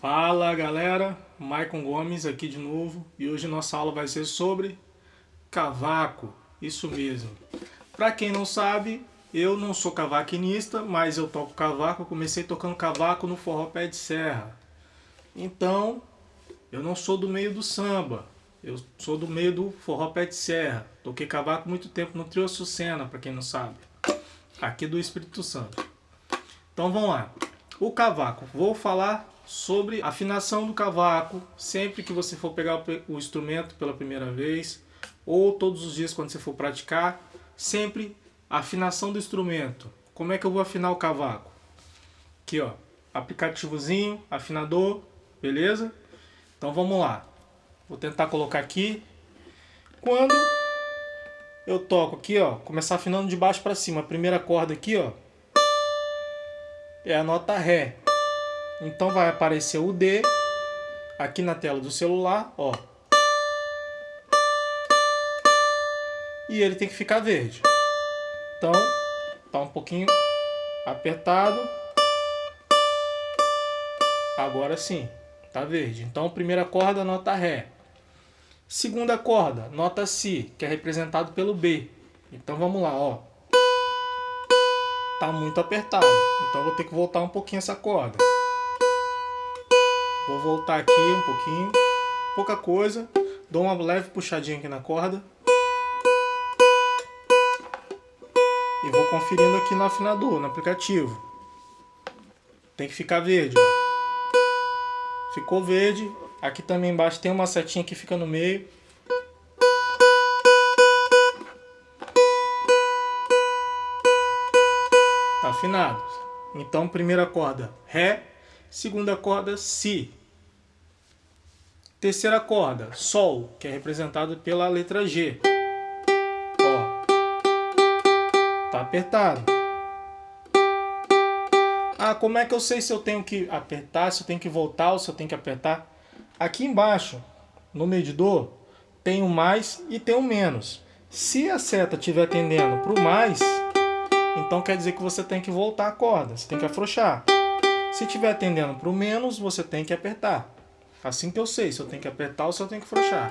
Fala galera, Maicon Gomes aqui de novo e hoje nossa aula vai ser sobre cavaco, isso mesmo. Para quem não sabe, eu não sou cavaquinista, mas eu toco cavaco, comecei tocando cavaco no forró pé de serra. Então, eu não sou do meio do samba, eu sou do meio do forró pé de serra. Toquei cavaco muito tempo no Trio Sucena, para quem não sabe, aqui do Espírito Santo. Então vamos lá. O cavaco, vou falar sobre afinação do cavaco sempre que você for pegar o instrumento pela primeira vez ou todos os dias quando você for praticar, sempre afinação do instrumento. Como é que eu vou afinar o cavaco? Aqui ó, aplicativozinho, afinador, beleza? Então vamos lá. Vou tentar colocar aqui. Quando eu toco aqui, ó, começar afinando de baixo para cima, a primeira corda aqui, ó, é a nota Ré. Então vai aparecer o D aqui na tela do celular, ó. E ele tem que ficar verde. Então, tá um pouquinho apertado. Agora sim, tá verde. Então, primeira corda, nota Ré. Segunda corda, nota Si, que é representado pelo B. Então vamos lá, ó. Tá muito apertado. Então vou ter que voltar um pouquinho essa corda. Vou voltar aqui um pouquinho, pouca coisa, dou uma leve puxadinha aqui na corda. E vou conferindo aqui no afinador, no aplicativo. Tem que ficar verde, ó. Ficou verde. Aqui também embaixo tem uma setinha que fica no meio. Tá afinado. Então, primeira corda, Ré. Segunda corda, Si. Terceira corda, Sol, que é representado pela letra G. Ó. Tá apertado. Ah, como é que eu sei se eu tenho que apertar, se eu tenho que voltar ou se eu tenho que apertar? Aqui embaixo, no medidor, tem o mais e tem o menos. Se a seta estiver tendendo para o mais, então quer dizer que você tem que voltar a corda, você tem que afrouxar. Se estiver tendendo para o menos, você tem que apertar. Assim que eu sei se eu tenho que apertar ou se eu tenho que afrouxar.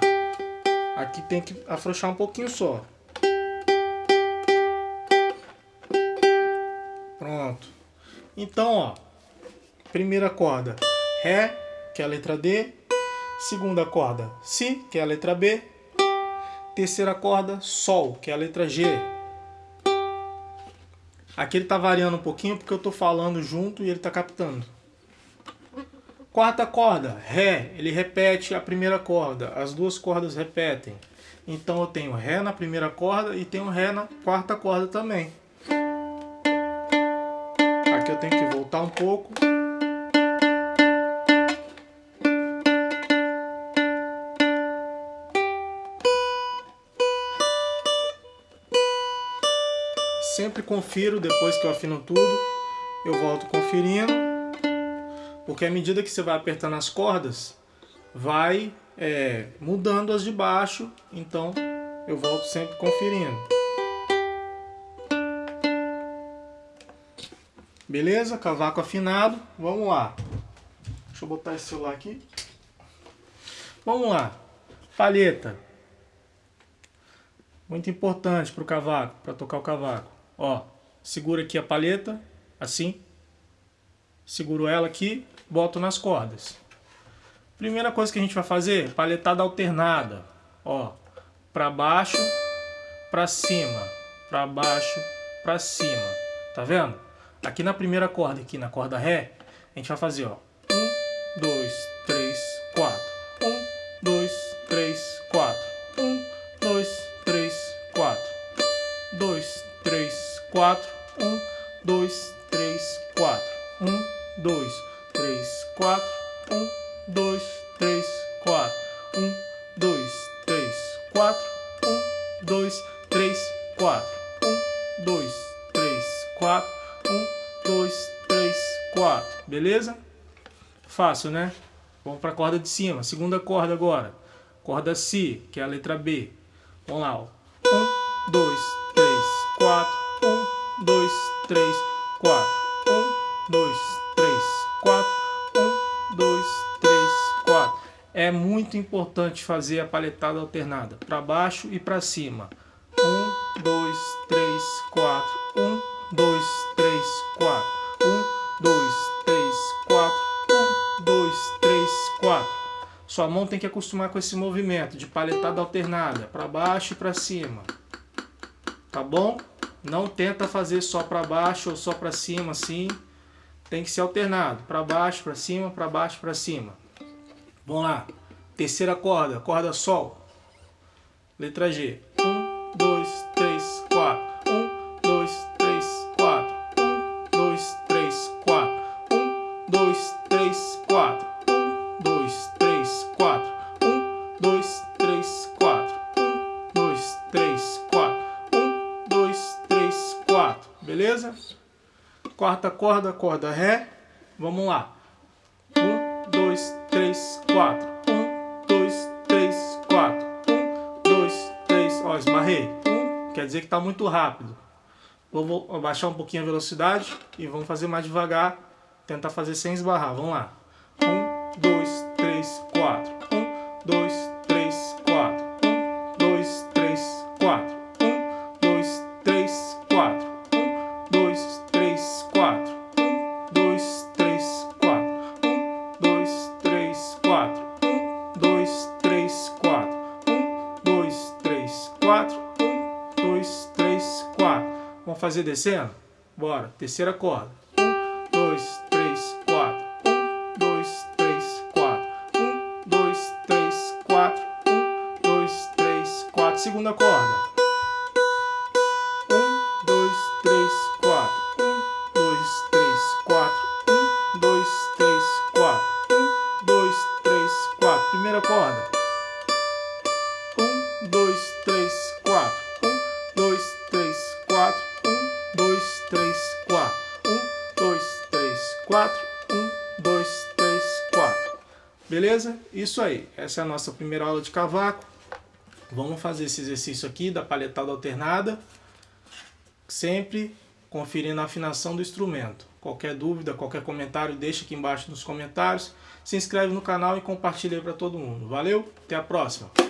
Aqui tem que afrouxar um pouquinho só. Pronto. Então, ó, primeira corda, Ré, que é a letra D. Segunda corda, Si, que é a letra B. Terceira corda, Sol, que é a letra G. Aqui ele está variando um pouquinho porque eu estou falando junto e ele está captando. Quarta corda, Ré, ele repete a primeira corda, as duas cordas repetem. Então eu tenho Ré na primeira corda e tenho Ré na quarta corda também. Aqui eu tenho que voltar um pouco. Sempre confiro depois que eu afino tudo, eu volto conferindo. Porque à medida que você vai apertando as cordas, vai é, mudando as de baixo, então eu volto sempre conferindo. Beleza? Cavaco afinado. Vamos lá. Deixa eu botar esse celular aqui. Vamos lá. Palheta. Muito importante para o cavaco, para tocar o cavaco. Ó, segura aqui a palheta, assim. Seguro ela aqui, boto nas cordas. Primeira coisa que a gente vai fazer, paletada alternada. Ó, para baixo, para cima, para baixo, para cima. Tá vendo? Aqui na primeira corda, aqui na corda ré, a gente vai fazer, ó. 1 2 3 4. 1 2 3 4. 1 2 3 4. 2 3 4. 1 2 Beleza? Fácil, né? Vamos para a corda de cima. Segunda corda agora. Corda Si, que é a letra B. Vamos lá, ó. Um, dois, três, quatro. Um, dois, três, quatro. Um, dois, três, quatro. Um, dois, é muito importante fazer a paletada alternada, para baixo e para cima. Sua mão tem que acostumar com esse movimento de paletada alternada, para baixo e para cima. Tá bom? Não tenta fazer só para baixo ou só para cima assim. Tem que ser alternado, para baixo, para cima, para baixo, para cima. Vamos lá. Terceira corda, corda sol. Letra G. Quarta corda, corda Ré. Vamos lá. Um, dois, três, quatro. Um, dois, três, quatro. Um, dois, três. Ó, esbarrei. Um, quer dizer que está muito rápido. Vou abaixar um pouquinho a velocidade e vamos fazer mais devagar. Tentar fazer sem esbarrar. Vamos lá. Um, dois, três, quatro. Um, dois, três, quatro. Um, dois, três, quatro. Um, dois, três, quatro. Um, dois, fazer descendo? Bora. Terceira corda. Um, dois, Beleza? Isso aí. Essa é a nossa primeira aula de cavaco. Vamos fazer esse exercício aqui da paletada alternada. Sempre conferindo a afinação do instrumento. Qualquer dúvida, qualquer comentário, deixa aqui embaixo nos comentários. Se inscreve no canal e compartilha para todo mundo. Valeu, até a próxima!